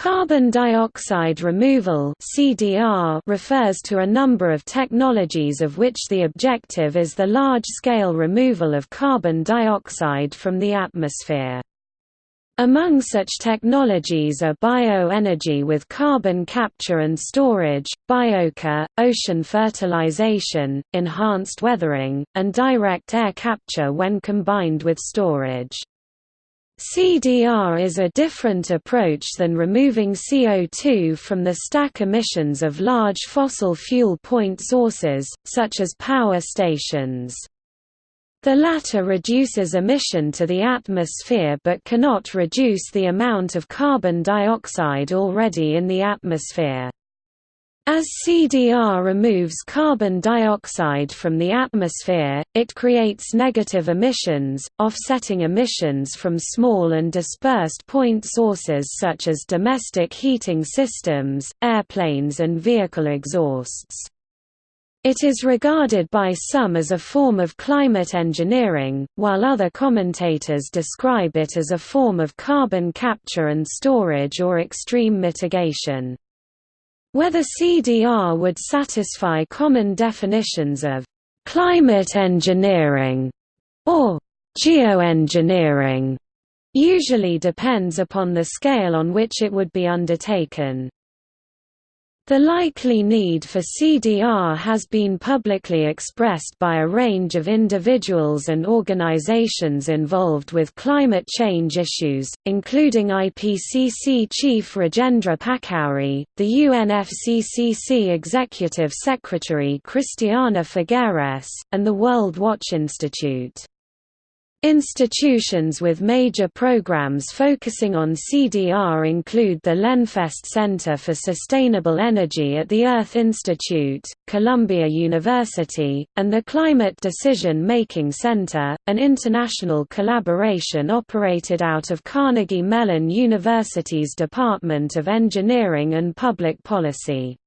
Carbon dioxide removal (CDR) refers to a number of technologies of which the objective is the large-scale removal of carbon dioxide from the atmosphere. Among such technologies are bioenergy with carbon capture and storage, biochar, ocean fertilization, enhanced weathering, and direct air capture when combined with storage. CDR is a different approach than removing CO2 from the stack emissions of large fossil fuel point sources, such as power stations. The latter reduces emission to the atmosphere but cannot reduce the amount of carbon dioxide already in the atmosphere. As CDR removes carbon dioxide from the atmosphere, it creates negative emissions, offsetting emissions from small and dispersed point sources such as domestic heating systems, airplanes and vehicle exhausts. It is regarded by some as a form of climate engineering, while other commentators describe it as a form of carbon capture and storage or extreme mitigation. Whether CDR would satisfy common definitions of climate engineering or geoengineering usually depends upon the scale on which it would be undertaken. The likely need for CDR has been publicly expressed by a range of individuals and organizations involved with climate change issues, including IPCC Chief Rajendra Pachauri, the UNFCCC Executive Secretary Christiana Figueres, and the World Watch Institute. Institutions with major programs focusing on CDR include the Lenfest Center for Sustainable Energy at the Earth Institute, Columbia University, and the Climate Decision Making Center, an international collaboration operated out of Carnegie Mellon University's Department of Engineering and Public Policy.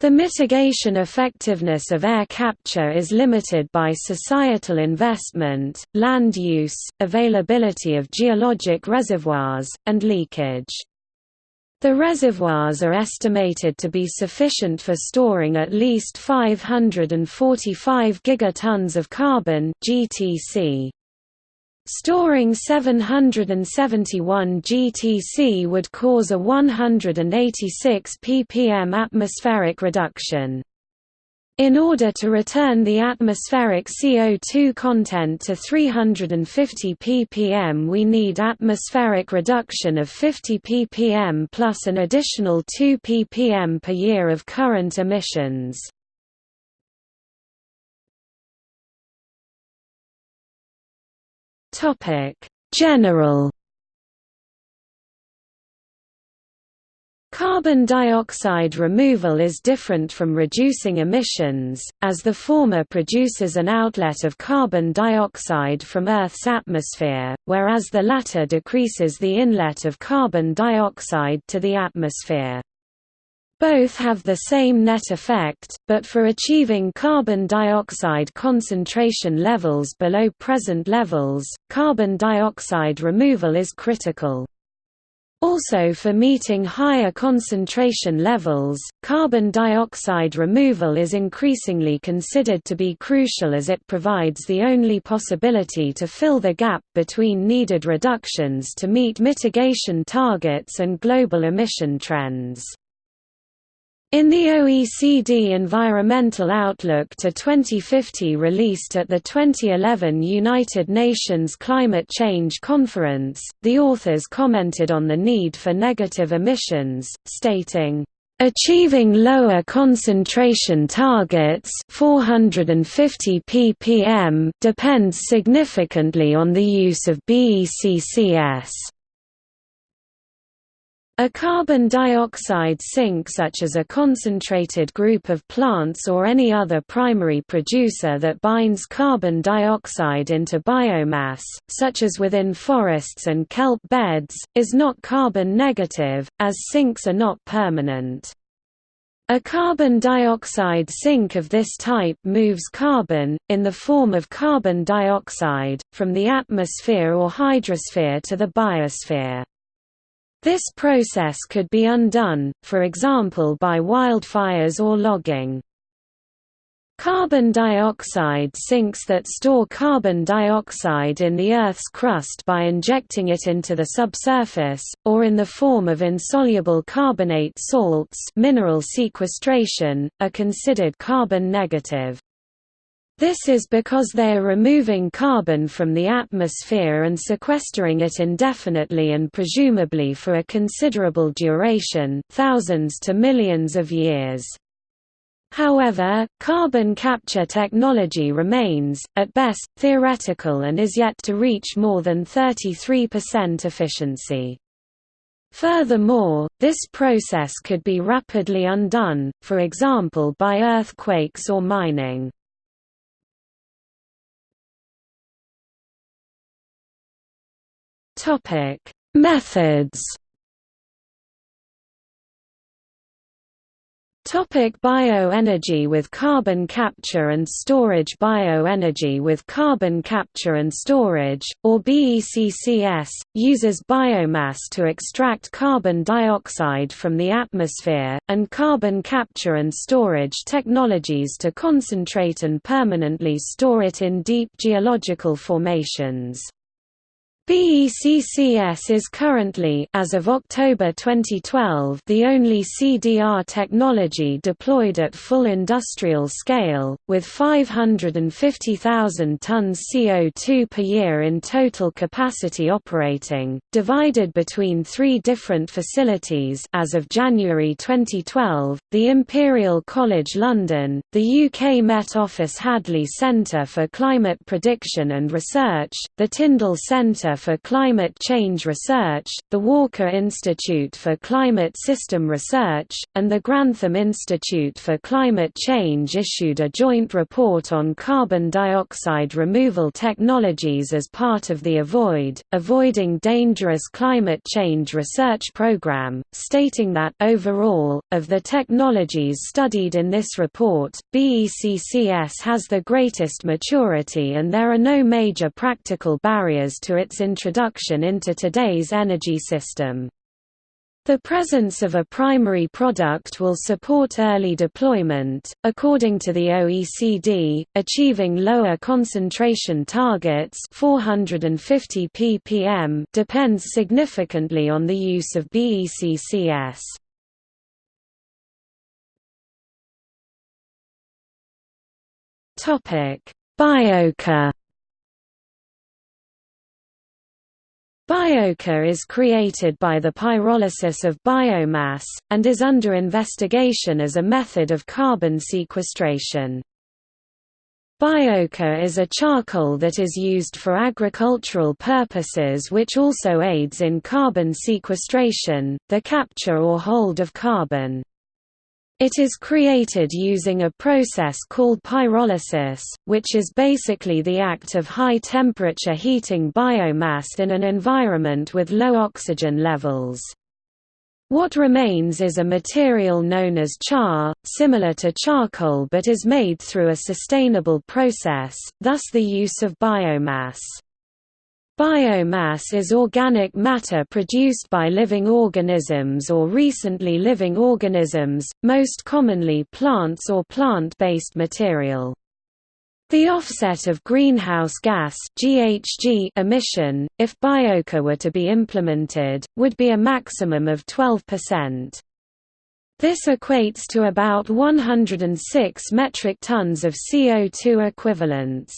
The mitigation effectiveness of air capture is limited by societal investment, land use, availability of geologic reservoirs, and leakage. The reservoirs are estimated to be sufficient for storing at least 545 gigatons of carbon GTC. Storing 771 GTC would cause a 186 ppm atmospheric reduction. In order to return the atmospheric CO2 content to 350 ppm we need atmospheric reduction of 50 ppm plus an additional 2 ppm per year of current emissions. Topic: General Carbon dioxide removal is different from reducing emissions, as the former produces an outlet of carbon dioxide from Earth's atmosphere, whereas the latter decreases the inlet of carbon dioxide to the atmosphere. Both have the same net effect, but for achieving carbon dioxide concentration levels below present levels, carbon dioxide removal is critical. Also for meeting higher concentration levels, carbon dioxide removal is increasingly considered to be crucial as it provides the only possibility to fill the gap between needed reductions to meet mitigation targets and global emission trends. In the OECD Environmental Outlook to 2050 released at the 2011 United Nations Climate Change Conference, the authors commented on the need for negative emissions, stating, Achieving lower concentration targets 450 ppm depends significantly on the use of BECCS. A carbon dioxide sink such as a concentrated group of plants or any other primary producer that binds carbon dioxide into biomass, such as within forests and kelp beds, is not carbon negative, as sinks are not permanent. A carbon dioxide sink of this type moves carbon, in the form of carbon dioxide, from the atmosphere or hydrosphere to the biosphere. This process could be undone, for example by wildfires or logging. Carbon dioxide sinks that store carbon dioxide in the Earth's crust by injecting it into the subsurface, or in the form of insoluble carbonate salts mineral sequestration, are considered carbon negative. This is because they are removing carbon from the atmosphere and sequestering it indefinitely and presumably for a considerable duration thousands to millions of years. However, carbon capture technology remains, at best, theoretical and is yet to reach more than 33% efficiency. Furthermore, this process could be rapidly undone, for example by earthquakes or mining. Methods Topic bioenergy with carbon capture and storage Bioenergy with carbon capture and storage, or BECCS, uses biomass to extract carbon dioxide from the atmosphere, and carbon capture and storage technologies to concentrate and permanently store it in deep geological formations. BECCS is currently as of October 2012 the only CDR technology deployed at full industrial scale, with 550,000 tons CO2 per year in total capacity operating, divided between three different facilities. As of January 2012, the Imperial College London, the UK Met Office Hadley Centre for Climate Prediction and Research, the Tyndall Centre for Climate Change Research, the Walker Institute for Climate System Research, and the Grantham Institute for Climate Change issued a joint report on carbon dioxide removal technologies as part of the AVOID, Avoiding Dangerous Climate Change Research Program, stating that overall, of the technologies studied in this report, BECCS has the greatest maturity and there are no major practical barriers to its introduction into today's energy system. The presence of a primary product will support early deployment. According to the OECD, achieving lower concentration targets 450 ppm depends significantly on the use of BECCS. Topic: Biochar Biochar is created by the pyrolysis of biomass, and is under investigation as a method of carbon sequestration. Biochar is a charcoal that is used for agricultural purposes which also aids in carbon sequestration, the capture or hold of carbon. It is created using a process called pyrolysis, which is basically the act of high-temperature heating biomass in an environment with low oxygen levels. What remains is a material known as char, similar to charcoal but is made through a sustainable process, thus the use of biomass. Biomass is organic matter produced by living organisms or recently living organisms, most commonly plants or plant-based material. The offset of greenhouse gas (GHG) emission, if biochar were to be implemented, would be a maximum of 12%. This equates to about 106 metric tons of CO2 equivalents.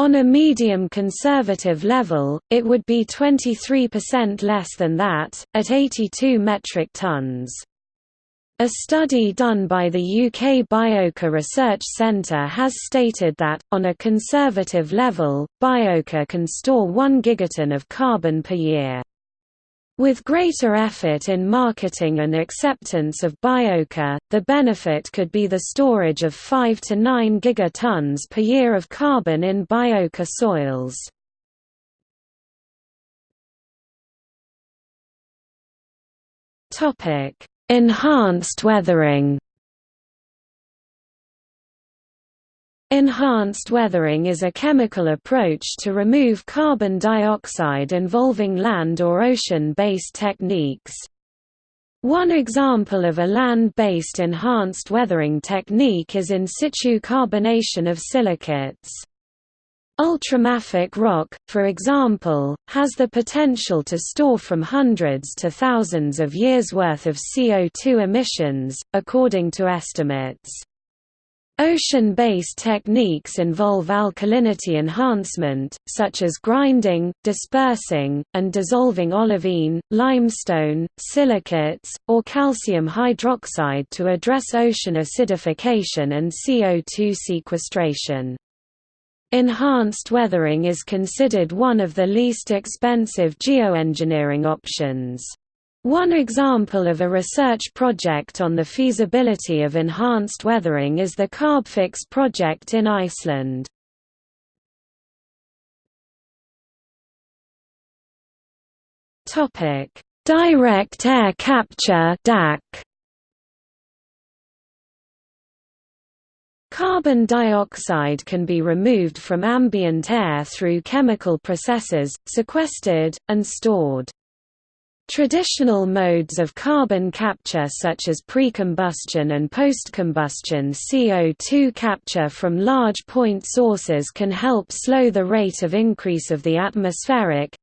On a medium conservative level, it would be 23% less than that, at 82 metric tons. A study done by the UK Biochar Research Centre has stated that, on a conservative level, biochar can store 1 gigaton of carbon per year. With greater effort in marketing and acceptance of biochar, the benefit could be the storage of 5 to 9 gigatons per year of carbon in biochar soils. Enhanced weathering Enhanced weathering is a chemical approach to remove carbon dioxide involving land or ocean-based techniques. One example of a land-based enhanced weathering technique is in situ carbonation of silicates. Ultramafic rock, for example, has the potential to store from hundreds to thousands of years' worth of CO2 emissions, according to estimates. Ocean-based techniques involve alkalinity enhancement, such as grinding, dispersing, and dissolving olivine, limestone, silicates, or calcium hydroxide to address ocean acidification and CO2 sequestration. Enhanced weathering is considered one of the least expensive geoengineering options. One example of a research project on the feasibility of enhanced weathering is the Carbfix project in Iceland. Direct air capture DAC. Carbon dioxide can be removed from ambient air through chemical processes, sequestered, and stored. Traditional modes of carbon capture such as pre-combustion and post-combustion CO2 capture from large point sources can help slow the rate of increase of the atmospheric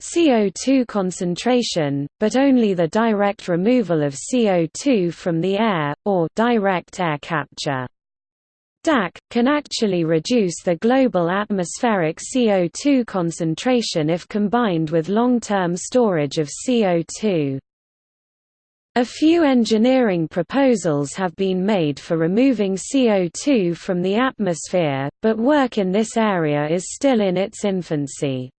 CO2 concentration, but only the direct removal of CO2 from the air, or direct air capture. DAC, can actually reduce the global atmospheric CO2 concentration if combined with long-term storage of CO2. A few engineering proposals have been made for removing CO2 from the atmosphere, but work in this area is still in its infancy.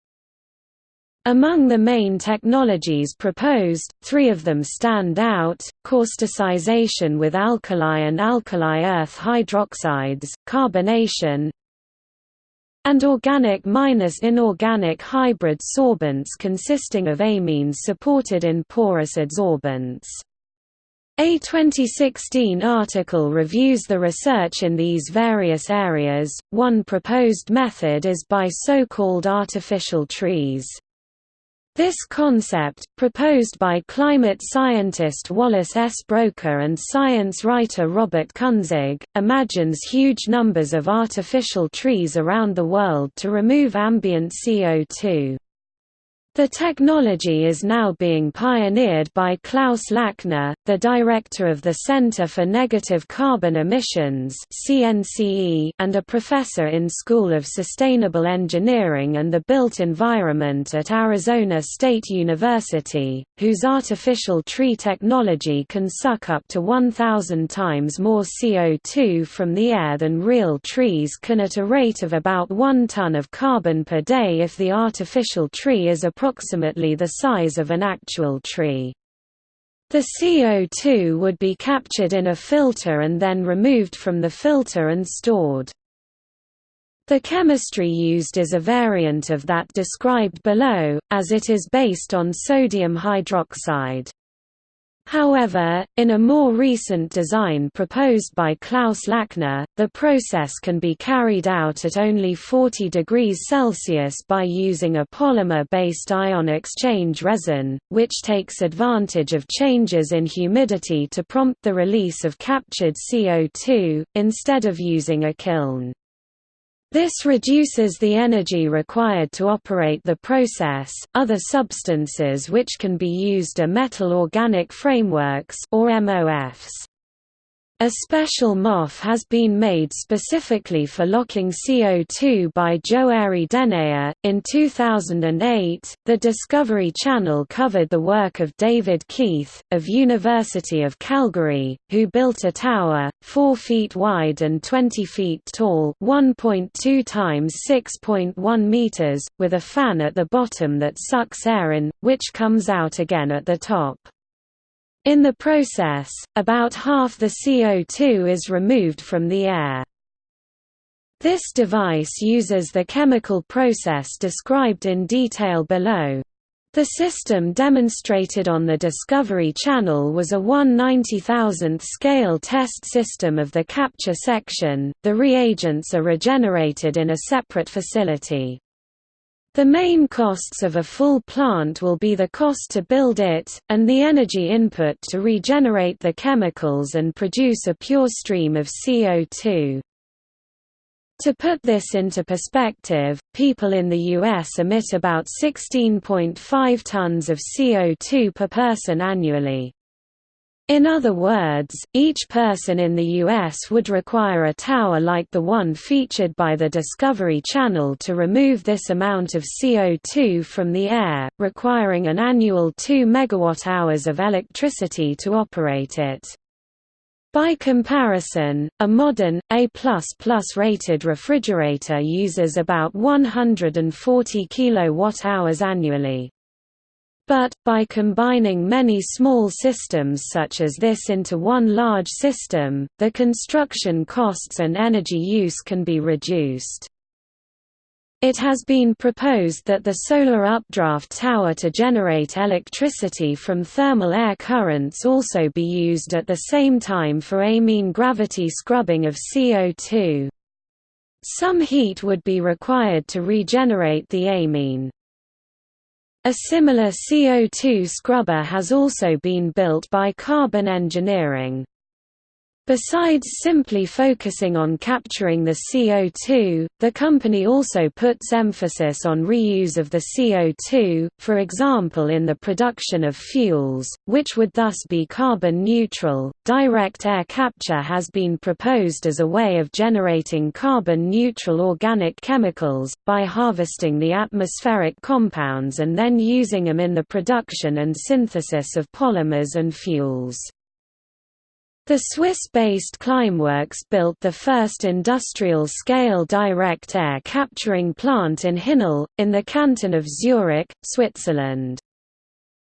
Among the main technologies proposed, three of them stand out, causticization with alkali and alkali earth hydroxides, carbonation, and organic minus inorganic hybrid sorbents consisting of amines supported in porous adsorbents. A 2016 article reviews the research in these various areas. One proposed method is by so-called artificial trees. This concept, proposed by climate scientist Wallace S. Broecker and science writer Robert Kunzig, imagines huge numbers of artificial trees around the world to remove ambient CO2. The technology is now being pioneered by Klaus Lackner, the director of the Center for Negative Carbon Emissions and a professor in School of Sustainable Engineering and the Built Environment at Arizona State University, whose artificial tree technology can suck up to 1,000 times more CO2 from the air than real trees can at a rate of about 1 ton of carbon per day if the artificial tree is a approximately the size of an actual tree. The CO2 would be captured in a filter and then removed from the filter and stored. The chemistry used is a variant of that described below, as it is based on sodium hydroxide. However, in a more recent design proposed by Klaus Lackner, the process can be carried out at only 40 degrees Celsius by using a polymer-based ion exchange resin, which takes advantage of changes in humidity to prompt the release of captured CO2, instead of using a kiln. This reduces the energy required to operate the process. Other substances which can be used are metal organic frameworks or MOFs. A special MOF has been made specifically for locking CO2 by Joeri Denayer. In 2008, the Discovery Channel covered the work of David Keith, of University of Calgary, who built a tower, 4 feet wide and 20 feet tall 1.2 times 6.1 meters, with a fan at the bottom that sucks air in, which comes out again at the top. In the process, about half the CO2 is removed from the air. This device uses the chemical process described in detail below. The system demonstrated on the Discovery Channel was a 1/90,000th scale test system of the capture section. The reagents are regenerated in a separate facility. The main costs of a full plant will be the cost to build it, and the energy input to regenerate the chemicals and produce a pure stream of CO2. To put this into perspective, people in the U.S. emit about 16.5 tons of CO2 per person annually. In other words, each person in the U.S. would require a tower like the one featured by the Discovery Channel to remove this amount of CO2 from the air, requiring an annual 2 megawatt-hours of electricity to operate it. By comparison, a modern, A++ rated refrigerator uses about 140 kWh annually. But, by combining many small systems such as this into one large system, the construction costs and energy use can be reduced. It has been proposed that the solar updraft tower to generate electricity from thermal air currents also be used at the same time for amine gravity scrubbing of CO2. Some heat would be required to regenerate the amine. A similar CO2 scrubber has also been built by Carbon Engineering. Besides simply focusing on capturing the CO2, the company also puts emphasis on reuse of the CO2, for example in the production of fuels, which would thus be carbon neutral. Direct air capture has been proposed as a way of generating carbon neutral organic chemicals, by harvesting the atmospheric compounds and then using them in the production and synthesis of polymers and fuels. The Swiss-based Climeworks built the first industrial-scale direct air capturing plant in Hinwil, in the canton of Zurich, Switzerland.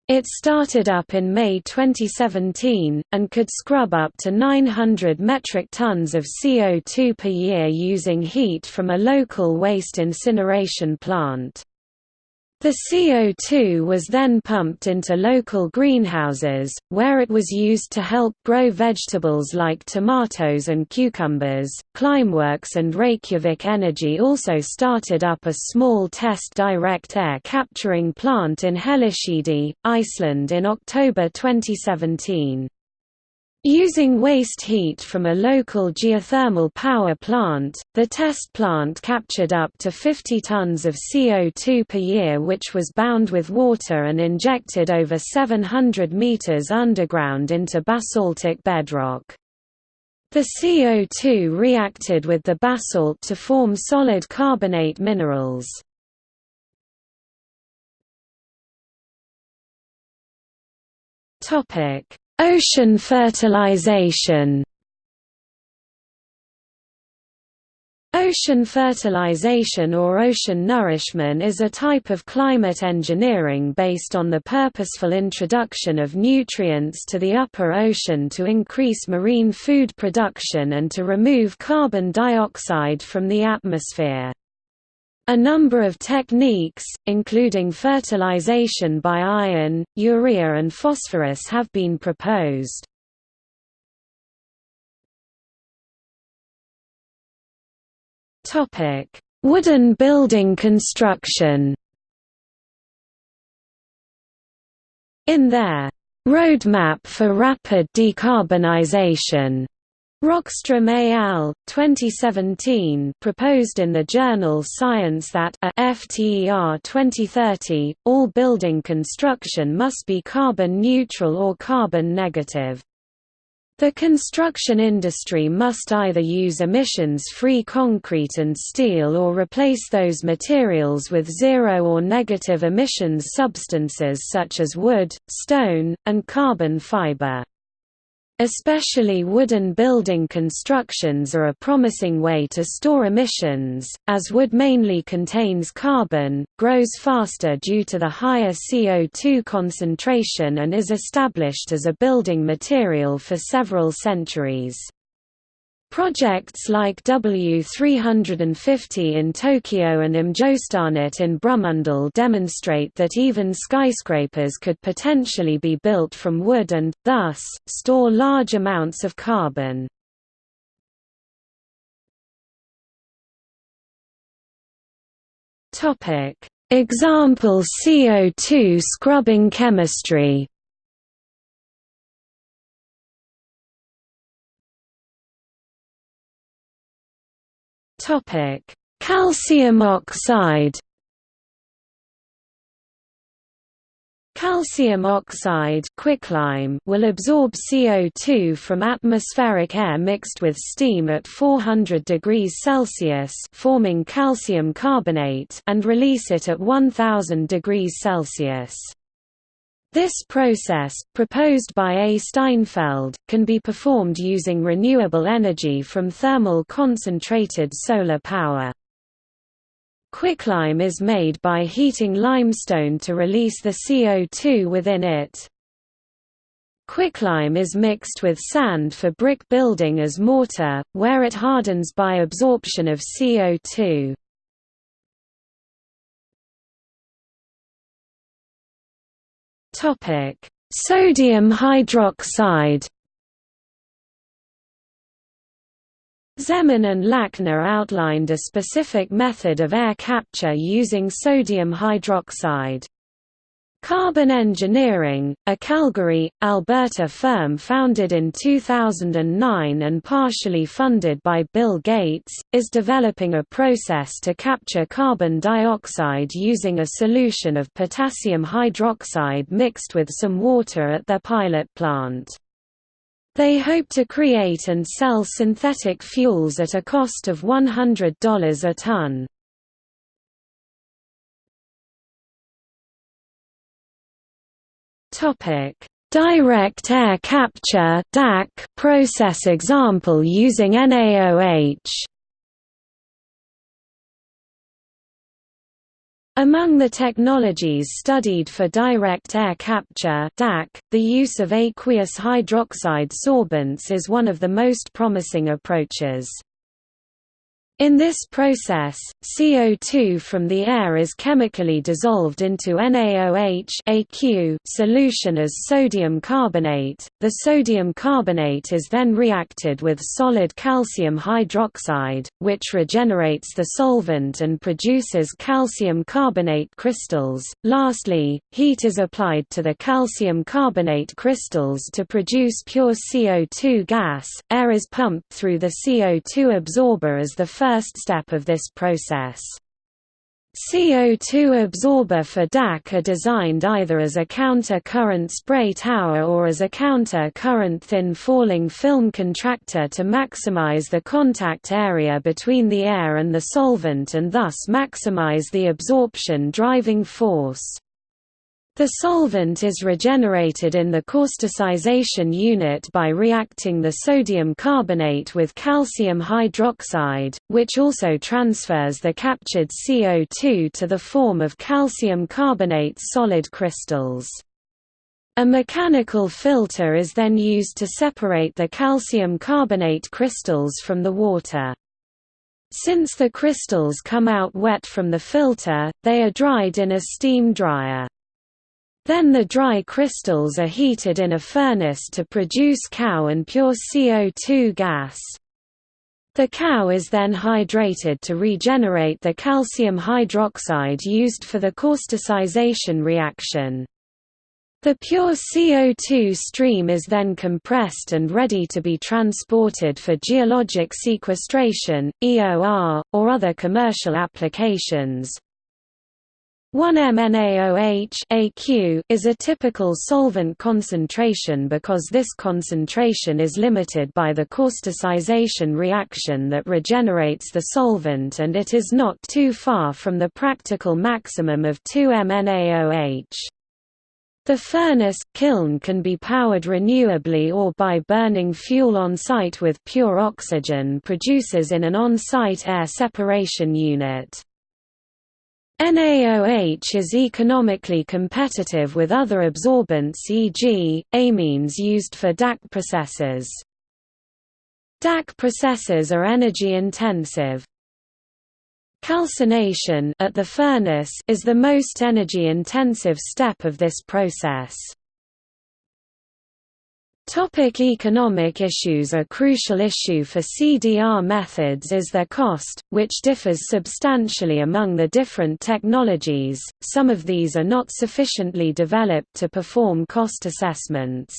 It started up in May 2017, and could scrub up to 900 metric tons of CO2 per year using heat from a local waste incineration plant. The CO2 was then pumped into local greenhouses, where it was used to help grow vegetables like tomatoes and cucumbers. Climeworks and Reykjavik Energy also started up a small test direct air capturing plant in Hellisheidi, Iceland in October 2017. Using waste heat from a local geothermal power plant, the test plant captured up to 50 tons of CO2 per year which was bound with water and injected over 700 meters underground into basaltic bedrock. The CO2 reacted with the basalt to form solid carbonate minerals. Topic Ocean fertilization Ocean fertilization or ocean nourishment is a type of climate engineering based on the purposeful introduction of nutrients to the upper ocean to increase marine food production and to remove carbon dioxide from the atmosphere. A number of techniques, including fertilization by iron, urea and phosphorus have been proposed. Wooden building construction In their Roadmap for Rapid Decarbonization Rockstrom et al. 2017 proposed in the journal Science that a FTER 2030, all building construction must be carbon neutral or carbon negative. The construction industry must either use emissions-free concrete and steel or replace those materials with zero or negative emissions substances such as wood, stone, and carbon fiber. Especially wooden building constructions are a promising way to store emissions, as wood mainly contains carbon, grows faster due to the higher CO2 concentration and is established as a building material for several centuries. Projects like W350 in Tokyo and Mjøstårnet in Brumunddal demonstrate that even skyscrapers could potentially be built from wood and, thus, store large amounts of carbon. Example CO2 scrubbing chemistry Topic: Calcium oxide. Calcium oxide quicklime will absorb CO2 from atmospheric air mixed with steam at 400 degrees Celsius forming calcium carbonate and release it at 1000 degrees Celsius. This process, proposed by A. Steinfeld, can be performed using renewable energy from thermal concentrated solar power. Quicklime is made by heating limestone to release the CO2 within it. Quicklime is mixed with sand for brick building as mortar, where it hardens by absorption of CO2. Topic: Sodium hydroxide. Zeman and Lackner outlined a specific method of air capture using sodium hydroxide. Carbon Engineering, a Calgary, Alberta firm founded in 2009 and partially funded by Bill Gates, is developing a process to capture carbon dioxide using a solution of potassium hydroxide mixed with some water at their pilot plant. They hope to create and sell synthetic fuels at a cost of $100 a ton. Topic: Direct air capture (DAC) process example using NaOH. Among the technologies studied for direct air capture DAC, the use of aqueous hydroxide sorbents is one of the most promising approaches. In this process, CO2 from the air is chemically dissolved into NaOH solution as sodium carbonate. The sodium carbonate is then reacted with solid calcium hydroxide, which regenerates the solvent and produces calcium carbonate crystals. Lastly, heat is applied to the calcium carbonate crystals to produce pure CO2 gas. Air is pumped through the CO2 absorber as the first first step of this process. CO2 absorber for DAC are designed either as a counter-current spray tower or as a counter-current thin falling film contactor to maximize the contact area between the air and the solvent and thus maximize the absorption driving force. The solvent is regenerated in the causticization unit by reacting the sodium carbonate with calcium hydroxide, which also transfers the captured CO2 to the form of calcium carbonate solid crystals. A mechanical filter is then used to separate the calcium carbonate crystals from the water. Since the crystals come out wet from the filter, they are dried in a steam dryer. Then the dry crystals are heated in a furnace to produce CaO and pure CO2 gas. The CaO is then hydrated to regenerate the calcium hydroxide used for the causticization reaction. The pure CO2 stream is then compressed and ready to be transported for geologic sequestration, EOR, or other commercial applications. 1-MnAOH AQ is a typical solvent concentration because this concentration is limited by the causticization reaction that regenerates the solvent and it is not too far from the practical maximum of 2-MnAOH. The furnace, kiln can be powered renewably or by burning fuel on-site with pure oxygen produces in an on-site air separation unit. NaOH is economically competitive with other absorbents e.g., amines used for DAC processes. DAC processes are energy intensive. Calcination at the furnace is the most energy intensive step of this process. Topic economic issues A crucial issue for CDR methods is their cost, which differs substantially among the different technologies, some of these are not sufficiently developed to perform cost assessments.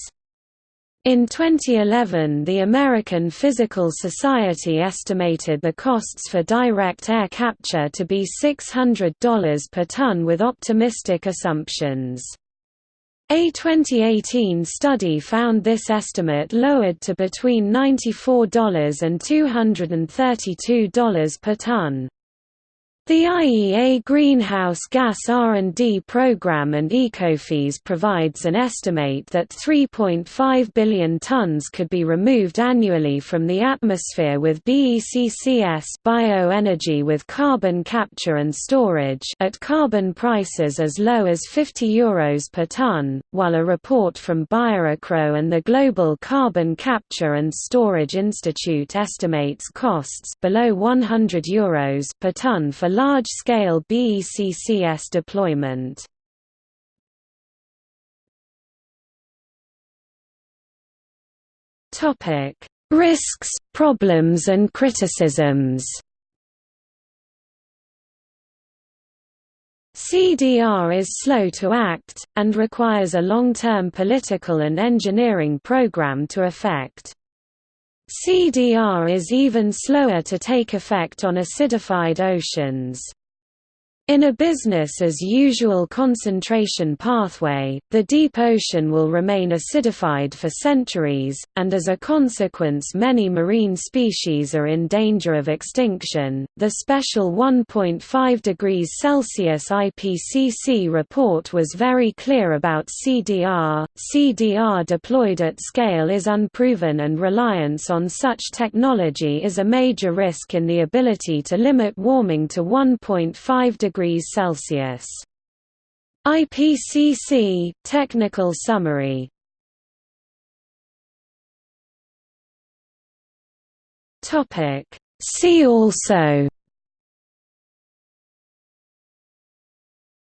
In 2011 the American Physical Society estimated the costs for direct air capture to be $600 per ton with optimistic assumptions. A 2018 study found this estimate lowered to between $94 and $232 per ton. The IEA Greenhouse Gas R&D Program and Ecofys provides an estimate that 3.5 billion tons could be removed annually from the atmosphere with BECCS bioenergy with carbon capture and storage at carbon prices as low as 50 euros per ton, while a report from Biorecro and the Global Carbon Capture and Storage Institute estimates costs below 100 euros per ton for large-scale BECCS deployment. Topic: Risks, problems and criticisms. CDR is slow to act, and requires a long-term political and engineering program to effect. CDR is even slower to take effect on acidified oceans. In a business-as-usual concentration pathway, the deep ocean will remain acidified for centuries, and as a consequence many marine species are in danger of extinction. The special 1.5 degrees Celsius IPCC report was very clear about CDR. CDR deployed at scale is unproven and reliance on such technology is a major risk in the ability to limit warming to 1.5 degrees degrees Celsius. IPCC technical summary. Topic See also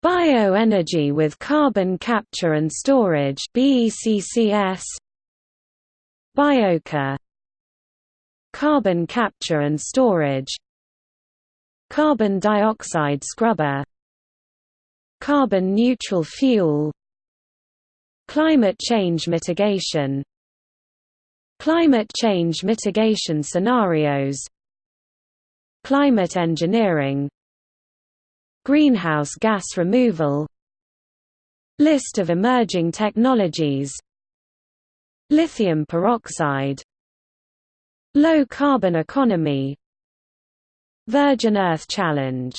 Bioenergy with carbon capture and storage BECCS Biochar Carbon capture and storage Carbon dioxide scrubber Carbon neutral fuel Climate change mitigation Climate change mitigation scenarios Climate engineering Greenhouse gas removal List of emerging technologies Lithium peroxide Low carbon economy Virgin Earth Challenge